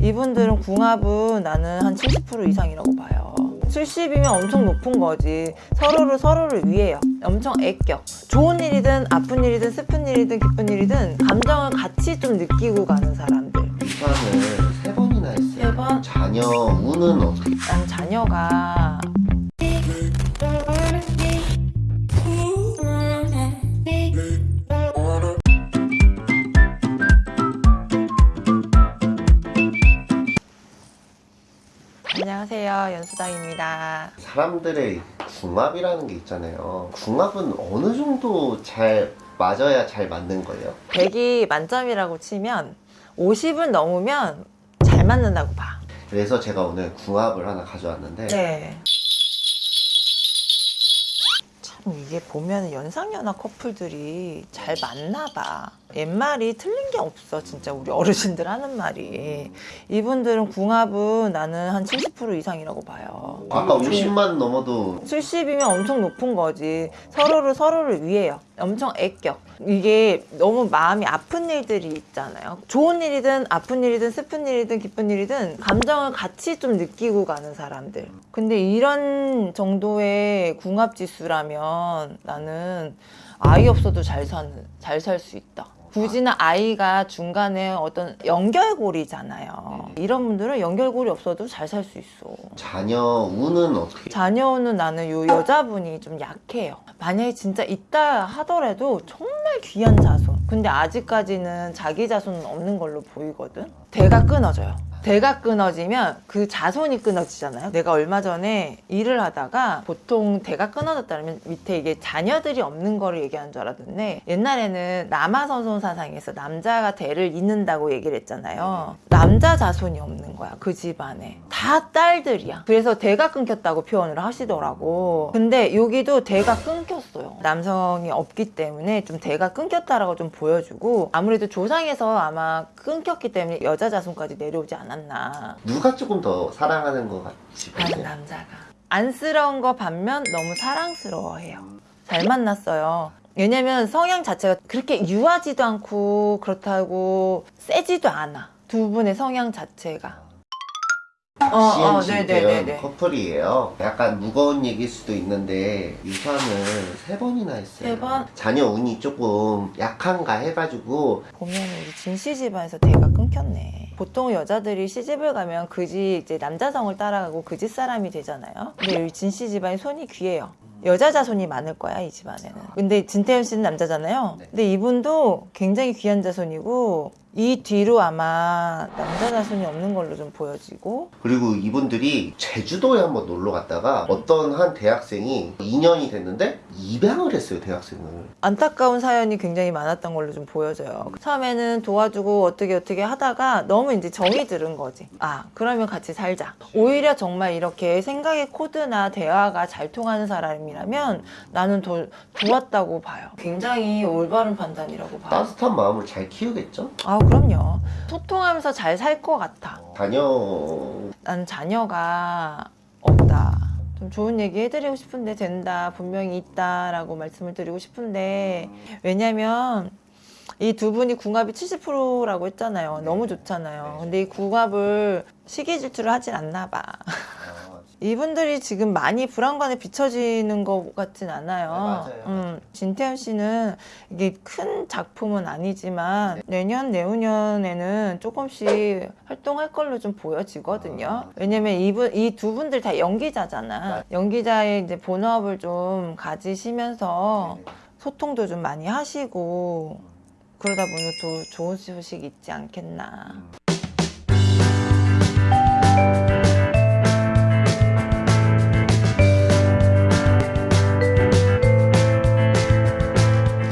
이분들은 궁합은 나는 한 70% 이상이라고 봐요 70이면 엄청 높은 거지 서로를 서로를 위해요 엄청 애껴 좋은 일이든 아픈 일이든 슬픈 일이든 기쁜 일이든 감정을 같이 좀 느끼고 가는 사람들 유산을 세 번이나 했어요. 세 번? 자녀 운은 어떻게? 난 자녀가 안녕하세요 연수당입니다 사람들의 궁합이라는 게 있잖아요. 궁합은 어느 정도 잘 맞아야 잘 맞는 거예요? 100이 만점이라고 치면 50은 넘으면 잘 맞는다고 봐 그래서 제가 오늘 궁합을 하나 가져왔는데 네. 이게 보면 연상연하 커플들이 잘 맞나 봐. 옛말이 틀린 게 없어 진짜 우리 어르신들 하는 말이. 이분들은 궁합은 나는 한 70% 이상이라고 봐요. 아까 50만 넘어도 70이면 엄청 높은 거지. 서로를 서로를 위해요. 엄청 애껴. 이게 너무 마음이 아픈 일들이 있잖아요. 좋은 일이든 아픈 일이든 슬픈 일이든 기쁜 일이든 감정을 같이 좀 느끼고 가는 사람들. 근데 이런 정도의 궁합 지수라면 나는 아이 없어도 잘 사는 잘 있다. 굳이나 아이가 중간에 어떤 연결고리잖아요. 이런 분들은 연결고리 없어도 잘 살 수 있어. 자녀 운은 어떻게? 자녀는 나는 요 여자분이 좀 약해요. 만약에 진짜 있다 하더라도 정말 귀한 자손. 근데 아직까지는 자기 자손은 없는 걸로 보이거든. 대가 끊어져요. 대가 끊어지면 그 자손이 끊어지잖아요. 내가 얼마 전에 일을 하다가 보통 대가 끊어졌다면 밑에 이게 자녀들이 없는 거를 얘기하는 줄 알았는데 옛날에는 남아선손 사상에서 남자가 대를 잇는다고 얘기를 했잖아요. 남자 자손이 없는 거야. 그 집안에. 다 딸들이야. 그래서 대가 끊겼다고 표현을 하시더라고. 근데 여기도 대가 끊겼어요. 남성이 없기 때문에 좀 대가 끊겼다라고 좀 보여주고 아무래도 조상에서 아마 끊겼기 때문에 여자 자손까지 내려오지 않 았나. 누가 조금 더 사랑하는 것 하는 보세요? 남자가 안쓰러운 거 반면 너무 사랑스러워해요. 잘 만났어요. 왜냐면 성향 자체가 그렇게 유하지도 않고 그렇다고 세지도 않아. 두 분의 성향 자체가. 어, CNC 네네네네. 대한 커플이에요. 약간 무거운 얘기일 수도 있는데 유산을 세 번이나 했어요. 세 번? 자녀 운이 조금 약한가 해가지고 보면 우리 진씨 집안에서 대가 끊겼네. 보통 여자들이 시집을 가면 그지 이제 남자성을 따라가고 그 집 사람이 되잖아요. 근데 이 진씨 집안이 손이 귀해요. 여자 자손이 많을 거야 이 집안에는. 근데 진태현 씨는 남자잖아요. 네. 근데 이분도 굉장히 귀한 자손이고 이 뒤로 아마 남자 자손이 없는 걸로 좀 보여지고 그리고 이분들이 제주도에 한번 놀러 갔다가 어떤 한 대학생이 2년이 됐는데 입양을 했어요 대학생을. 안타까운 사연이 굉장히 많았던 걸로 좀 보여져요. 처음에는 도와주고 어떻게 어떻게 하다가 너무 이제 정이 들은 거지. 아, 그러면 같이 살자. 오히려 정말 이렇게 생각의 코드나 대화가 잘 통하는 사람이라면 나는 더 좋았다고 봐요. 굉장히 올바른 판단이라고 봐요. 따뜻한 마음을 잘 키우겠죠? 아, 그럼요. 소통하면서 잘 살 것 같아. 자녀 난 자녀가 없다. 좀 좋은 얘기 해드리고 싶은데 된다. 분명히 있다 라고 말씀을 드리고 싶은데 왜냐면 이 두 분이 궁합이 70%라고 했잖아요. 너무 좋잖아요. 근데 이 궁합을 시기 질투를 하진 않나 봐. 이분들이 지금 많이 불안감에 비춰지는 것 같진 않아요. 네, 맞아요. 음, 진태현 씨는 이게 큰 작품은 아니지만 내년 내후년에는 조금씩 활동할 걸로 좀 보여지거든요. 아. 왜냐면 이분 이 두 분들 다 연기자잖아. 연기자의 이제 본업을 좀 가지시면서 네. 소통도 좀 많이 하시고 그러다 보면 또 좋은 소식이 있지 않겠나.